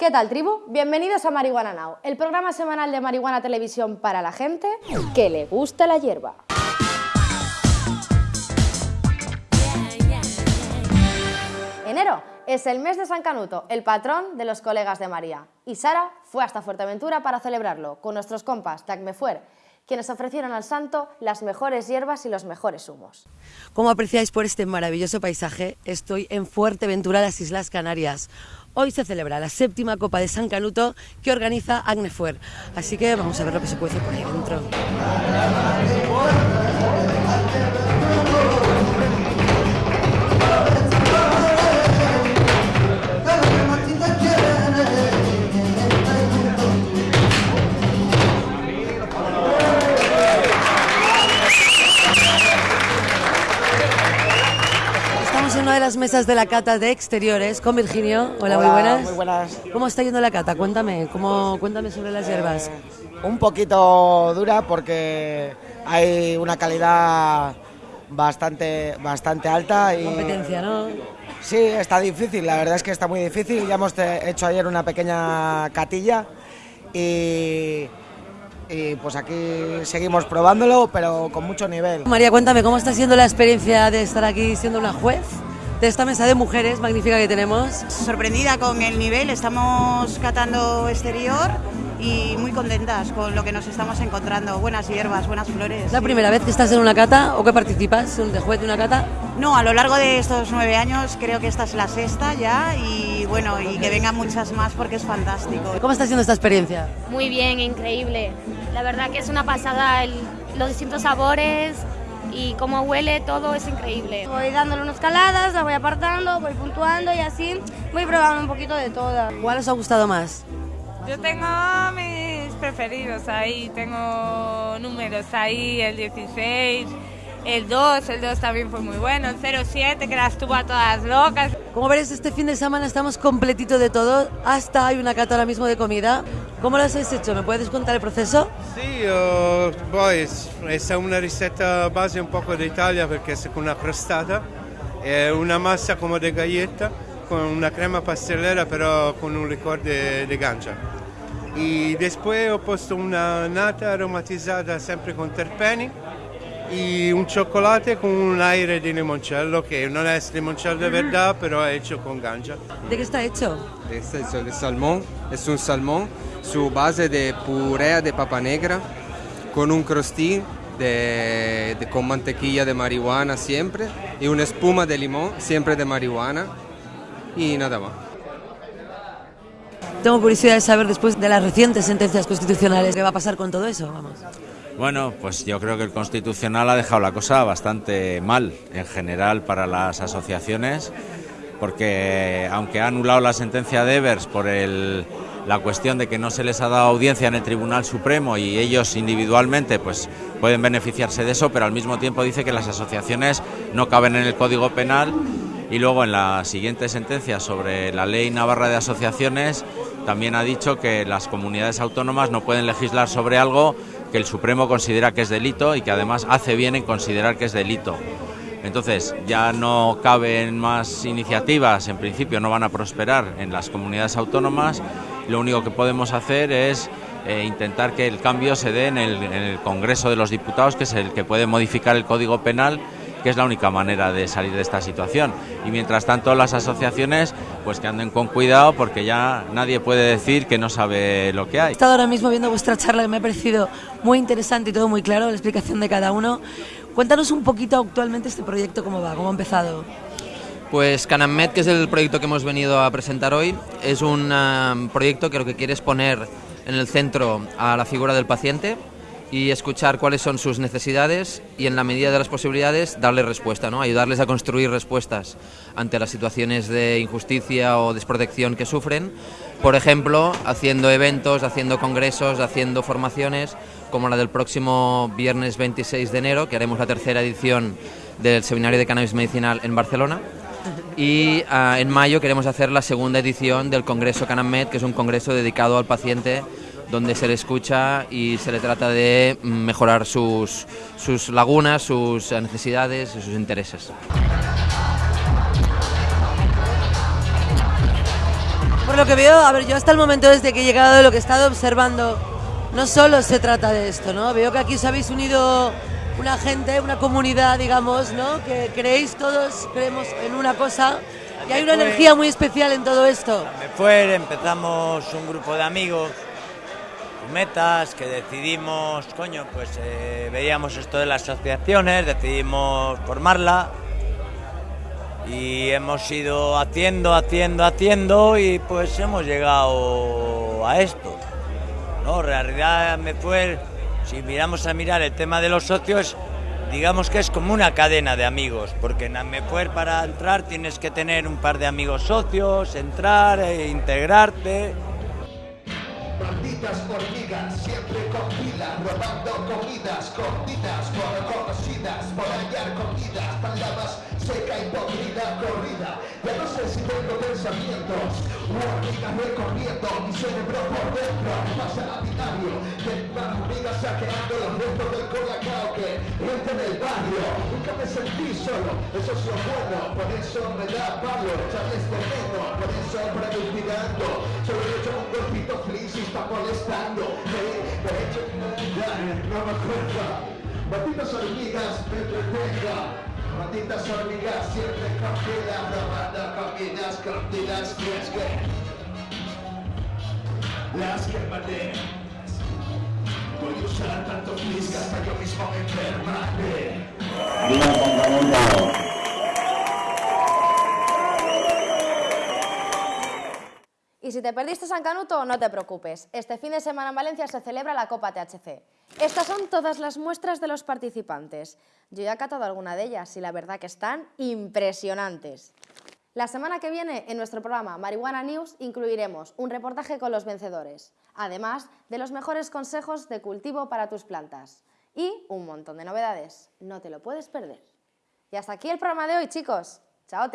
¿Qué tal, tribu? Bienvenidos a Marihuana Now, el programa semanal de Marihuana Televisión para la gente que le gusta la hierba. Enero es el mes de San Canuto, el patrón de los colegas de María. Y Sara fue hasta Fuerteventura para celebrarlo con nuestros compas de Acmefuer, quienes ofrecieron al santo las mejores hierbas y los mejores humos. Como apreciáis por este maravilloso paisaje, estoy en Fuerteventura, las Islas Canarias. Hoy se celebra la séptima Copa de San Canuto que organiza Agnefuer. Así que vamos a ver lo que se puede hacer por ahí dentro. Estamos en una de las mesas de la cata de exteriores con Virginio. Hola, muy buenas. muy buenas. ¿Cómo está yendo la cata? Cuéntame, ¿cómo, cuéntame sobre las hierbas. Un poquito dura porque hay una calidad bastante, bastante alta y Competencia, ¿no? sí, está difícil, la verdad es que está muy difícil. Ya hemos hecho ayer una pequeña catilla y, y pues aquí seguimos probándolo, pero con mucho nivel. María, cuéntame, ¿cómo está siendo la experiencia de estar aquí siendo una juez de esta mesa de mujeres magnífica que tenemos? sorprendida con el nivel, estamos catando exterior y muy contentas con lo que nos estamos encontrando. Buenas hierbas, buenas flores. ¿Es la primera vez que estás en una cata o que participas de juez de una cata? No, a lo largo de estos nueve años creo que esta es la sexta ya y bueno, y que vengan muchas más porque es fantástico. ¿Cómo está siendo esta experiencia? Muy bien, increíble. La verdad que es una pasada el- los distintos sabores y cómo huele, todo es increíble. Voy dándole unas caladas, la voy apartando, voy puntuando y así voy probando un poquito de todas. ¿Cuál os ha gustado más? Yo tengo mis preferidos ahí, tengo números ahí, el 16, el 2, el 2 también fue muy bueno, el 07 que las tuvo a todas locas. Como veréis, este fin de semana estamos completito de todo, hasta hay una cata ahora mismo de comida. ¿Cómo lo habéis hecho? ¿Me puedes contar el proceso? Sì, eh, poi è una ricetta base un poco d'Italia perché è con una crostata, è una massa come de galletta con una crema pastellera però con un licor de, de gancia. Y después he puesto una nata aromatizada sempre con terpeni y un chocolate con un aire di limoncello che non è limoncello de verdad però è hecho con gancia. ¿De qué está hecho? Este es el salmón, es un salmón, su base de purea de papa negra, con un crostín de, de- con mantequilla de marihuana siempre, y una espuma de limón, siempre de marihuana, y nada más. Tengo curiosidad de saber, después de las recientes sentencias constitucionales, qué va a pasar con todo eso. Vamos. Bueno, pues yo creo que el Constitucional ha dejado la cosa bastante mal en general para las asociaciones, porque aunque ha anulado la sentencia de Evers por el- la cuestión de que no se les ha dado audiencia en el Tribunal Supremo y ellos individualmente pues pueden beneficiarse de eso, pero al mismo tiempo dice que las asociaciones no caben en el Código Penal y luego en la siguiente sentencia sobre la Ley Navarra de Asociaciones también ha dicho que las comunidades autónomas no pueden legislar sobre algo que el Supremo considera que es delito y que además hace bien en considerar que es delito. Entonces ya no caben más iniciativas, en principio no van a prosperar en las comunidades autónomas. Lo único que podemos hacer es eh, intentar que el cambio se dé en el, en el Congreso de los Diputados, que es el que puede modificar el Código Penal que es la única manera de salir de esta situación. Y mientras tanto las asociaciones, pues que anden con cuidado porque ya nadie puede decir que no sabe lo que hay. He estado ahora mismo viendo vuestra charla que me ha parecido muy interesante y todo muy claro, la explicación de cada uno. Cuéntanos un poquito actualmente este proyecto, cómo va, cómo ha empezado. Pues Canammed, que es el proyecto que hemos venido a presentar hoy, es un um, proyecto que lo que quiere es poner en el centro a la figura del paciente y escuchar cuáles son sus necesidades y en la medida de las posibilidades darle respuesta, ¿no? ayudarles a construir respuestas ante las situaciones de injusticia o desprotección que sufren, por ejemplo, haciendo eventos, haciendo congresos, haciendo formaciones, como la del próximo viernes 26 de enero, que haremos la tercera edición del Seminario de Cannabis Medicinal en Barcelona. Y ah, en mayo queremos hacer la segunda edición del Congreso Canamed, que es un congreso dedicado al paciente donde se le escucha y se le trata de mejorar sus, sus lagunas, sus necesidades y sus intereses. Por lo que veo, a ver, yo hasta el momento desde que he llegado, de lo que he estado observando, no solo se trata de esto, ¿no? Veo que aquí os habéis unido una gente, una comunidad, digamos, ¿no? Que creéis todos, creemos en una cosa y hay una energía muy especial en todo esto. Me fue, empezamos un grupo de amigos, metas, que decidimos, coño, pues eh, veíamos esto de las asociaciones, decidimos formarla y hemos ido haciendo, haciendo, haciendo y pues hemos llegado a esto. No, en realidad me fue, si miramos a mirar el tema de los socios, digamos que es como una cadena de amigos, porque en Amefuer para entrar tienes que tener un par de amigos socios, entrar e integrarte. Malditas hormigas, siempre con pilas, robando comidas, cortitas, por conocidas, por hallar comidas, palabras seca y podrida, corrida. Ya no sé si tengo pensamientos, hormigas recorriendo mi cerebro por dentro. Pasa a binario, de saqueando los restos del colacao que entra en el barrio. Nunca me sentí solo, eso es lo bueno, por eso me da palo, echarles veneno, por eso practicando. Solo he hecho un golpito feliz y está molestando. Hey, de hecho, no me acuerdo. Malditas hormigas, me entretenga. Malditas hormigas, siempre comidas, robando comidas, comidas, y es que las quemaré. Voy Y si te perdiste San Canuto, no te preocupes. Este fin de semana en Valencia se celebra la Copa THC. Estas son todas las muestras de los participantes. Yo ya he catado alguna de ellas y la verdad que están impresionantes. La semana que viene en nuestro programa Marihuana News incluiremos un reportaje con los vencedores, además de los mejores consejos de cultivo para tus plantas y un montón de novedades. No te lo puedes perder. Y hasta aquí el programa de hoy, chicos. Chao.